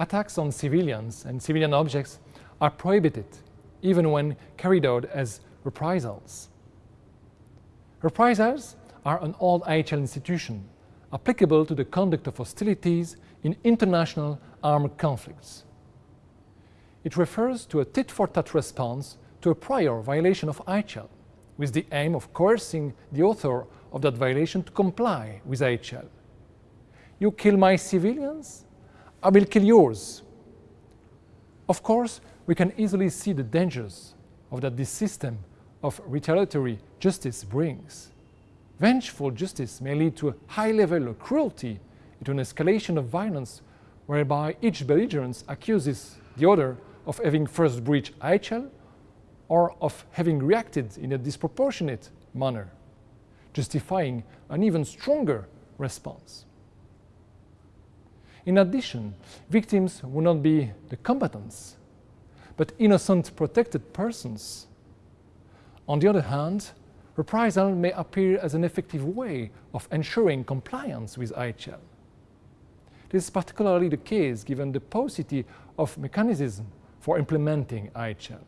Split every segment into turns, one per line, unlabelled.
attacks on civilians and civilian objects are prohibited even when carried out as reprisals. Reprisals are an old IHL institution applicable to the conduct of hostilities in international armed conflicts. It refers to a tit-for-tat response to a prior violation of IHL, with the aim of coercing the author of that violation to comply with IHL. You kill my civilians, I will kill yours. Of course, we can easily see the dangers of that this system of retaliatory justice brings. Vengeful justice may lead to a high level of cruelty, into an escalation of violence whereby each belligerent accuses the other of having first breached IHL or of having reacted in a disproportionate manner, justifying an even stronger response. In addition, victims will not be the combatants, but innocent protected persons. On the other hand, reprisal may appear as an effective way of ensuring compliance with IHL. This is particularly the case given the paucity of mechanisms for implementing IHL.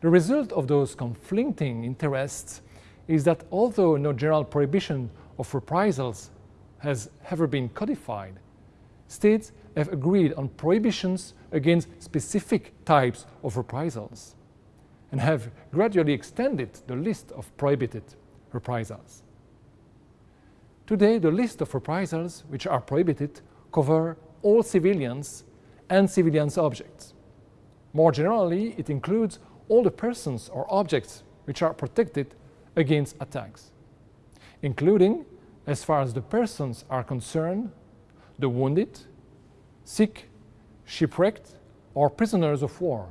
The result of those conflicting interests is that although no general prohibition of reprisals has ever been codified, states have agreed on prohibitions against specific types of reprisals and have gradually extended the list of prohibited reprisals. Today, the list of reprisals which are prohibited cover all civilians and civilians objects. More generally, it includes all the persons or objects which are protected against attacks, including, as far as the persons are concerned, the wounded, sick, shipwrecked, or prisoners of war.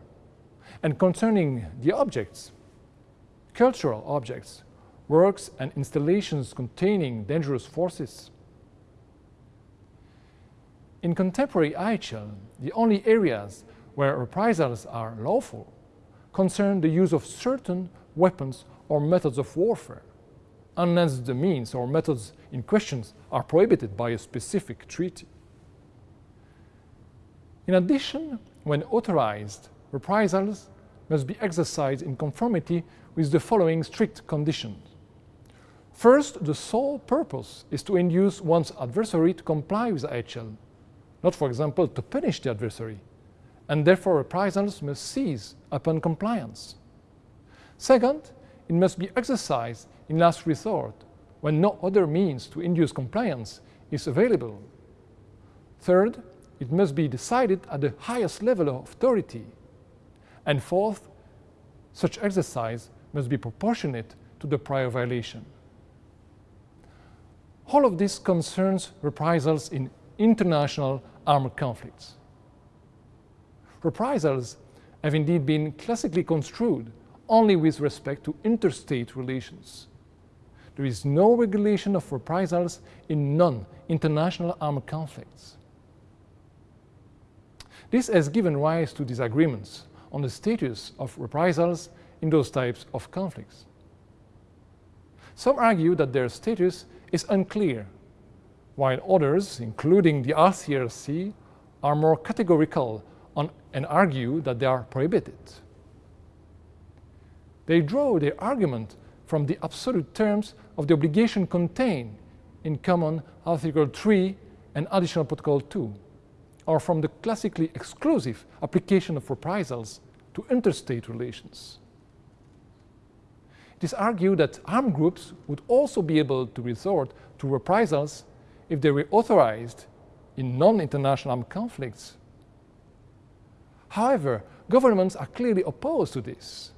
And concerning the objects, cultural objects, works and installations containing dangerous forces. In contemporary IHL, the only areas where reprisals are lawful concern the use of certain weapons or methods of warfare, unless the means or methods in question are prohibited by a specific treaty. In addition, when authorized, reprisals must be exercised in conformity with the following strict conditions. First, the sole purpose is to induce one's adversary to comply with IHL, not, for example, to punish the adversary, and therefore reprisals must cease upon compliance. Second, it must be exercised in last resort, when no other means to induce compliance is available. Third, it must be decided at the highest level of authority. And fourth, such exercise must be proportionate to the prior violation. All of this concerns reprisals in international armed conflicts reprisals have indeed been classically construed only with respect to interstate relations. There is no regulation of reprisals in non-international armed conflicts. This has given rise to disagreements on the status of reprisals in those types of conflicts. Some argue that their status is unclear, while others, including the ICRC, are more categorical on, and argue that they are prohibited. They draw their argument from the absolute terms of the obligation contained in Common Article 3 and Additional Protocol 2, or from the classically exclusive application of reprisals to interstate relations. It is argued that armed groups would also be able to resort to reprisals if they were authorized in non-international armed conflicts However, governments are clearly opposed to this.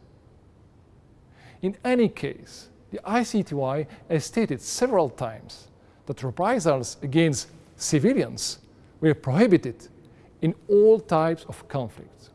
In any case, the ICTY has stated several times that reprisals against civilians were prohibited in all types of conflicts.